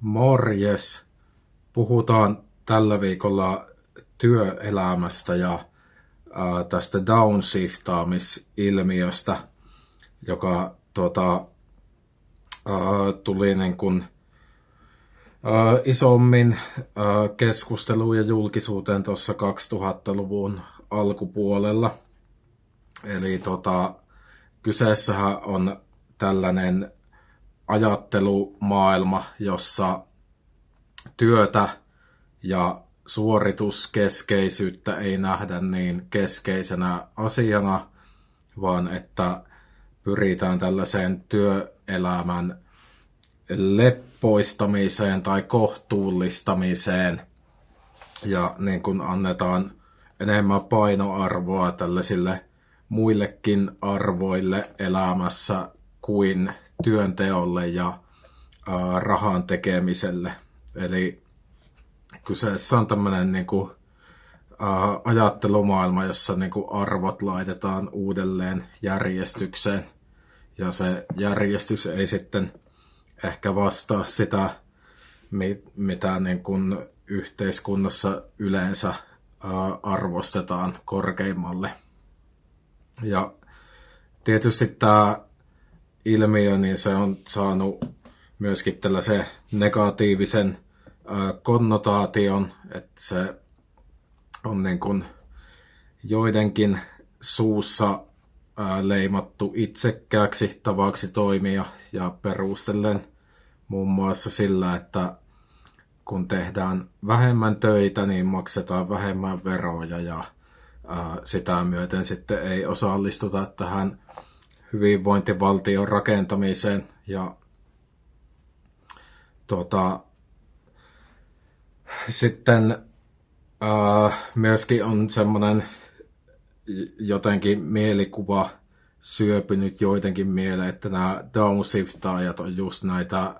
Morjes! Puhutaan tällä viikolla työelämästä ja ää, tästä downshiftaamisilmiöstä, joka tuota, ää, tuli niin kuin, ää, isommin ää, keskusteluun ja julkisuuteen tuossa 2000-luvun alkupuolella. Eli tota, kyseessähän on tällainen ajattelumaailma, jossa työtä ja suorituskeskeisyyttä ei nähdä niin keskeisenä asiana, vaan että pyritään tällaiseen työelämän leppoistamiseen tai kohtuullistamiseen. Ja niin kuin annetaan enemmän painoarvoa tällaisille muillekin arvoille elämässä kuin työnteolle ja rahan tekemiselle. Eli kyseessä on tämmöinen niin kuin, ajattelumaailma, jossa niin kuin arvot laitetaan uudelleen järjestykseen. Ja se järjestys ei sitten ehkä vastaa sitä, mitä niin kuin yhteiskunnassa yleensä arvostetaan korkeimmalle. Ja tietysti tämä ilmiö, niin se on saanut myöskin tällaisen negatiivisen konnotaation, että se on niin kuin joidenkin suussa leimattu itsekkääksi tavaksi toimia ja perustellen muun muassa sillä, että kun tehdään vähemmän töitä, niin maksetaan vähemmän veroja ja sitä myöten sitten ei osallistuta tähän hyvinvointivaltion rakentamiseen ja tuota, sitten ää, myöskin on semmoinen jotenkin mielikuva syöpynyt joidenkin mieleen, että nämä downshiftaajat on just näitä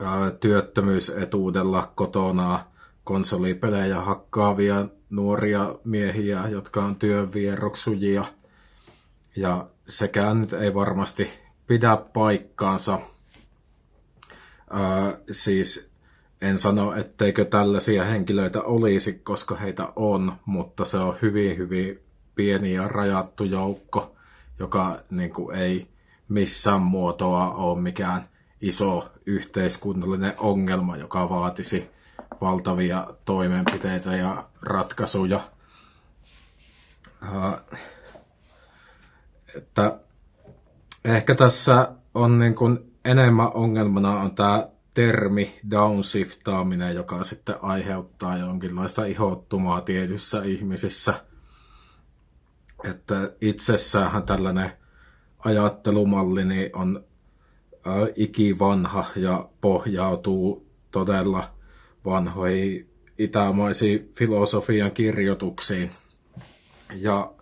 ää, työttömyysetuudella kotona konsolipelejä hakkaavia nuoria miehiä, jotka on työnvieroksujia. Ja sekään nyt ei varmasti pidä paikkaansa. Ää, siis en sano, etteikö tällaisia henkilöitä olisi, koska heitä on, mutta se on hyvin, hyvin pieni ja rajattu joukko, joka niin kuin, ei missään muotoa ole mikään iso yhteiskunnallinen ongelma, joka vaatisi valtavia toimenpiteitä ja ratkaisuja. Uh, että ehkä tässä on niin kuin enemmän ongelmana on tämä termi downshiftaaminen, joka sitten aiheuttaa jonkinlaista ihottumaa tietyissä ihmisissä. Että itsessään tällainen ajattelumalli niin on ikivanha ja pohjautuu todella vanhoihin itämaisiin filosofian kirjoituksiin. Ja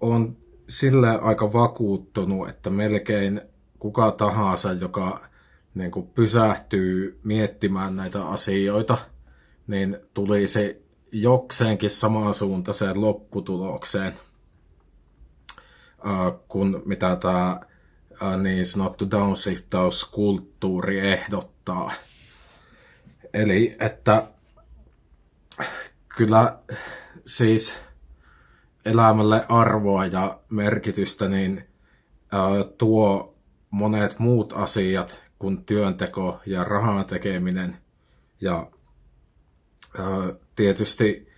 on sille aika vakuuttunut, että melkein kuka tahansa, joka niin kuin pysähtyy miettimään näitä asioita, niin tulisi jokseenkin samansuuntaiseen lopputulokseen kuin mitä tämä niin sanottu downshiftauskulttuuri ehdottaa. Eli että kyllä siis elämälle arvoa ja merkitystä niin tuo monet muut asiat kuin työnteko ja rahan tekeminen. Ja tietysti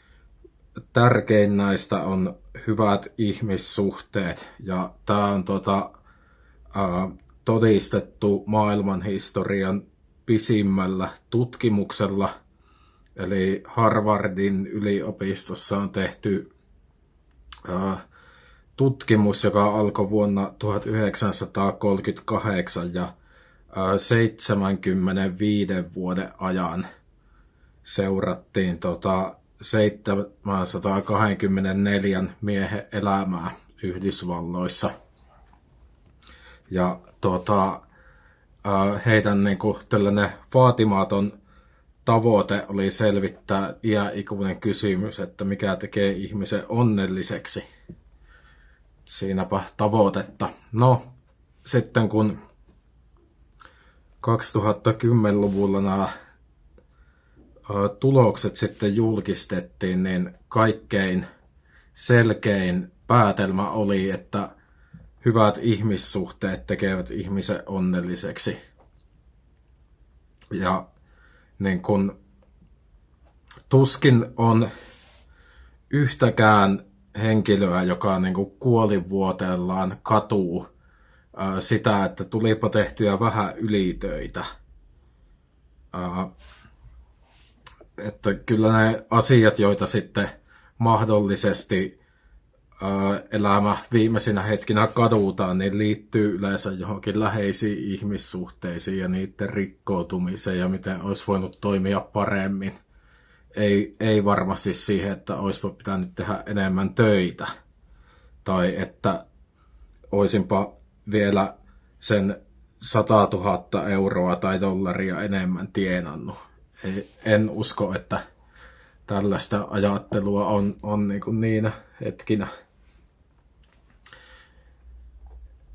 tärkein näistä on hyvät ihmissuhteet. Ja tämä on tota, todistettu maailmanhistorian pisimmällä tutkimuksella. Eli Harvardin yliopistossa on tehty tutkimus, joka alkoi vuonna 1938 ja 75 vuoden ajan seurattiin tota 724 miehen elämää Yhdysvalloissa. Ja tota, heidän niin kuin, tällainen vaatimaton tavoite oli selvittää iäikuinen kysymys, että mikä tekee ihmisen onnelliseksi. Siinäpä tavoitetta. No, sitten kun 2010-luvulla nämä tulokset sitten julkistettiin, niin kaikkein selkein päätelmä oli, että hyvät ihmissuhteet tekevät ihmisen onnelliseksi. Ja niin kun, tuskin on yhtäkään henkilöä, joka niin kuin kuolivuotellaan katuu ää, sitä, että tulipa tehtyä vähän ylitöitä. Ää, että kyllä ne asiat, joita sitten mahdollisesti elämä viimeisinä hetkinä kadutaan, niin liittyy yleensä johonkin läheisiin ihmissuhteisiin ja niiden rikkoutumiseen ja miten olisi voinut toimia paremmin – ei, ei varmasti siihen, että olisi pitänyt tehdä enemmän töitä. Tai että olisinpa vielä sen 100 000 euroa tai dollaria enemmän tienannut. Ei, en usko, että tällaista ajattelua on, on niin kuin niinä hetkinä.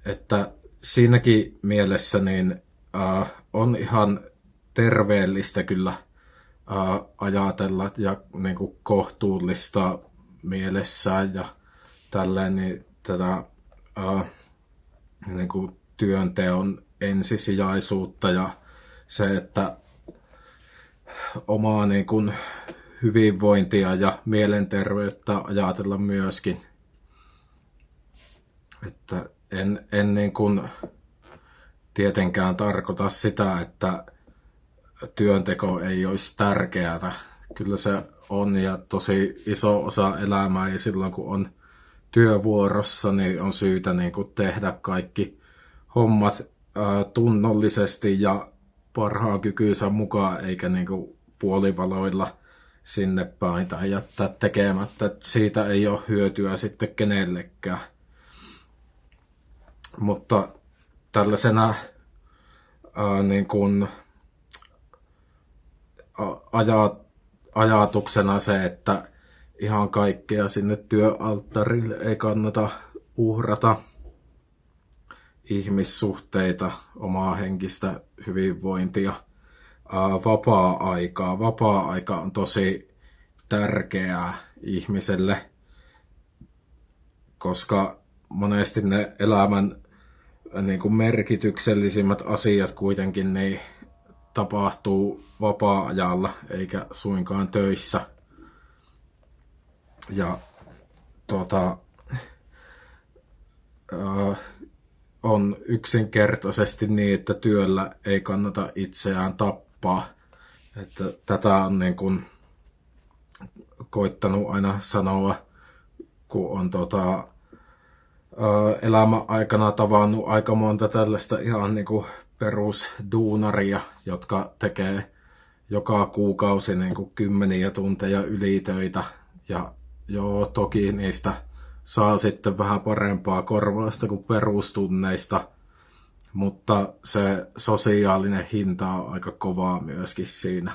Että siinäkin mielessä niin, äh, on ihan terveellistä kyllä – ää, ajatella ja niin kuin kohtuullista mielessään ja tälleen, niin tätä ää, niin kuin työnteon ensisijaisuutta ja se, että omaa niin kuin hyvinvointia ja mielenterveyttä ajatella myöskin. Että en, en niin kuin tietenkään tarkoita sitä, että työnteko ei olisi tärkeää. Kyllä se on ja tosi iso osa elämää ja silloin kun on työvuorossa, niin on syytä niin kuin tehdä kaikki hommat ää, tunnollisesti ja parhaan kykynsä mukaan, eikä niin kuin puolivaloilla sinne päin tai jättää tekemättä. Siitä ei ole hyötyä sitten kenellekään. Mutta tällaisena ää, niin kuin ajatuksena se, että ihan kaikkea sinne työalttarille ei kannata uhrata ihmissuhteita, omaa henkistä hyvinvointia, vapaa-aikaa. Vapaa-aika on tosi tärkeää ihmiselle, koska monesti ne elämän niin kuin merkityksellisimmät asiat kuitenkin niin tapahtuu vapaa-ajalla eikä suinkaan töissä. Ja tota, äh, on yksinkertaisesti niin, että työllä ei kannata itseään tappaa. Että tätä on niin kuin koittanut aina sanoa, kun on tota, elämä aikana tavannut aika monta tällaista ihan niin kuin perusduunaria, jotka tekee joka kuukausi niin kuin kymmeniä tunteja ylitöitä. Ja joo, toki niistä saa sitten vähän parempaa korvausta kuin perustunneista, mutta se sosiaalinen hinta on aika kovaa myöskin siinä,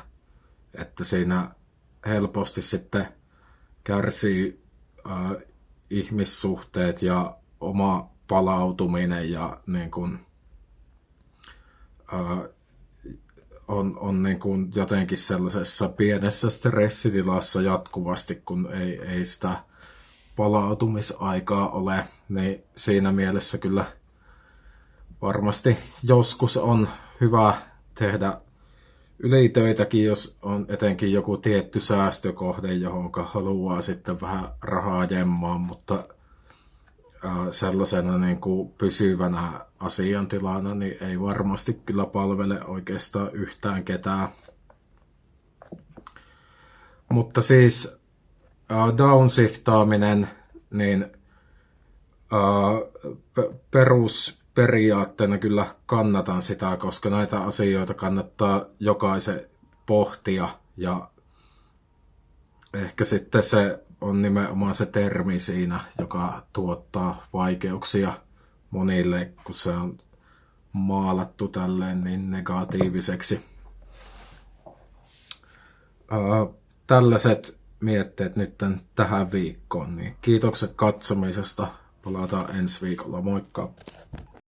että siinä helposti sitten kärsii äh, ihmissuhteet ja oma palautuminen ja niin kuin, on, on niin kuin jotenkin sellaisessa pienessä stressitilassa jatkuvasti, kun ei, ei sitä palautumisaikaa ole, niin siinä mielessä kyllä varmasti joskus on hyvä tehdä ylitöitäkin, jos on etenkin joku tietty säästökohde, johon haluaa sitten vähän rahaa jemmaa, mutta sellaisena niin kuin pysyvänä asiantilana niin ei varmasti kyllä palvele oikeastaan yhtään ketään. Mutta siis uh, downshiftaaminen, niin uh, perusperiaatteena kyllä kannatan sitä, koska näitä asioita kannattaa jokaisen pohtia ja ehkä sitten se on nimenomaan se termi siinä, joka tuottaa vaikeuksia monille, kun se on maalattu tälleen niin negatiiviseksi. tällaiset mietteet nyt tähän viikkoon, niin kiitokset katsomisesta. Palataan ensi viikolla. Moikka!